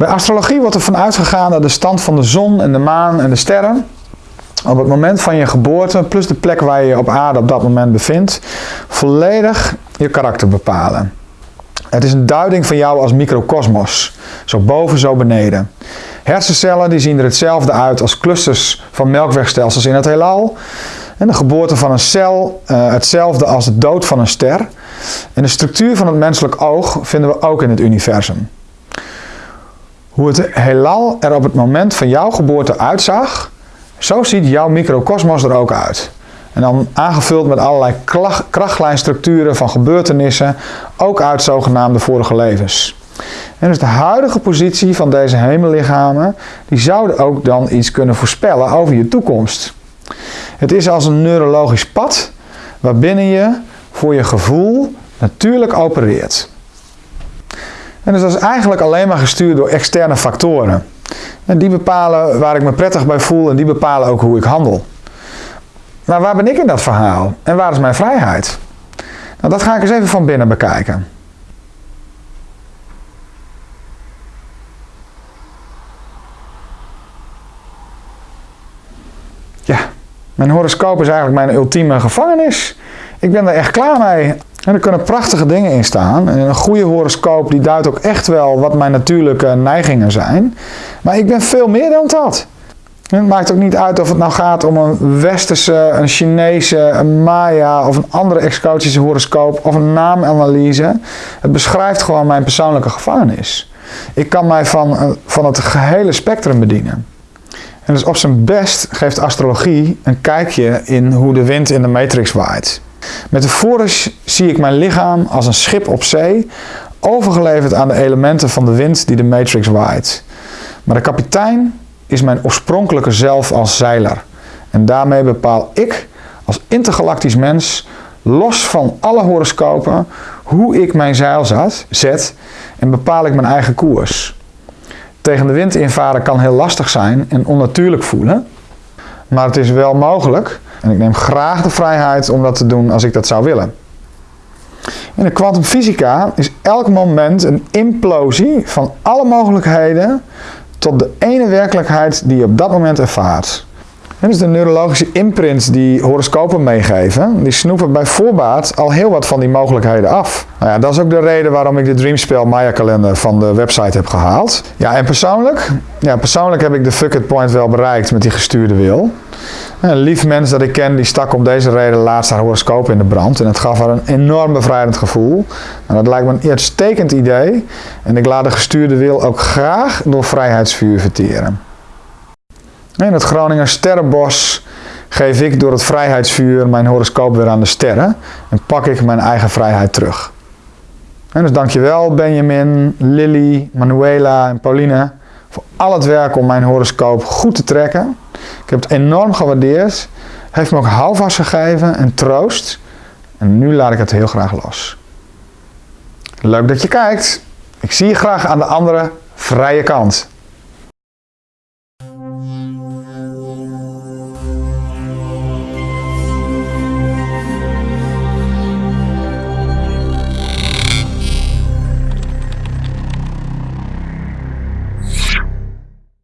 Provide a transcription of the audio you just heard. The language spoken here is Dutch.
Bij astrologie wordt er van uitgegaan dat de stand van de zon en de maan en de sterren op het moment van je geboorte, plus de plek waar je je op aarde op dat moment bevindt, volledig je karakter bepalen. Het is een duiding van jou als microcosmos, zo boven, zo beneden. Hersencellen die zien er hetzelfde uit als clusters van melkwegstelsels in het heelal. En de geboorte van een cel uh, hetzelfde als de dood van een ster. En de structuur van het menselijk oog vinden we ook in het universum. Hoe het heelal er op het moment van jouw geboorte uitzag, zo ziet jouw microcosmos er ook uit. En dan aangevuld met allerlei krachtlijnstructuren van gebeurtenissen, ook uit zogenaamde vorige levens. En dus de huidige positie van deze hemellichamen, die zouden ook dan iets kunnen voorspellen over je toekomst. Het is als een neurologisch pad waarbinnen je voor je gevoel natuurlijk opereert. En dus is eigenlijk alleen maar gestuurd door externe factoren. En die bepalen waar ik me prettig bij voel en die bepalen ook hoe ik handel. Maar waar ben ik in dat verhaal? En waar is mijn vrijheid? Nou, dat ga ik eens even van binnen bekijken. Ja, mijn horoscoop is eigenlijk mijn ultieme gevangenis. Ik ben er echt klaar mee. En er kunnen prachtige dingen in staan. En een goede horoscoop die duidt ook echt wel wat mijn natuurlijke neigingen zijn. Maar ik ben veel meer dan dat. Het maakt ook niet uit of het nou gaat om een westerse, een Chinese, een Maya of een andere exotische horoscoop of een naamanalyse. Het beschrijft gewoon mijn persoonlijke gevangenis. Ik kan mij van, eh, van het gehele spectrum bedienen. En dus op zijn best geeft astrologie een kijkje in hoe de wind in de matrix waait. Metafoorisch zie ik mijn lichaam als een schip op zee, overgeleverd aan de elementen van de wind die de matrix waait. Maar de kapitein is mijn oorspronkelijke zelf als zeiler. En daarmee bepaal ik als intergalactisch mens, los van alle horoscopen, hoe ik mijn zeil zet en bepaal ik mijn eigen koers. Tegen de wind invaren kan heel lastig zijn en onnatuurlijk voelen, maar het is wel mogelijk en ik neem graag de vrijheid om dat te doen als ik dat zou willen. In de kwantumfysica is elk moment een implosie van alle mogelijkheden tot de ene werkelijkheid die je op dat moment ervaart. En dus de neurologische imprints die horoscopen meegeven, die snoepen bij voorbaat al heel wat van die mogelijkheden af. Nou ja, dat is ook de reden waarom ik de Dreamspell Maya kalender van de website heb gehaald. Ja, en persoonlijk? Ja, persoonlijk heb ik de fuck it point wel bereikt met die gestuurde wil. Een lief mens dat ik ken, die stak om deze reden laatst haar horoscoop in de brand. En het gaf haar een enorm bevrijdend gevoel. En dat lijkt me een uitstekend idee. En ik laat de gestuurde wil ook graag door vrijheidsvuur verteren. In het Groninger Sterrenbos geef ik door het vrijheidsvuur mijn horoscoop weer aan de sterren. En pak ik mijn eigen vrijheid terug. En dus dankjewel Benjamin, Lily, Manuela en Pauline voor al het werk om mijn horoscoop goed te trekken. Ik heb het enorm gewaardeerd. Heeft me ook houvast gegeven en troost. En nu laat ik het heel graag los. Leuk dat je kijkt. Ik zie je graag aan de andere vrije kant.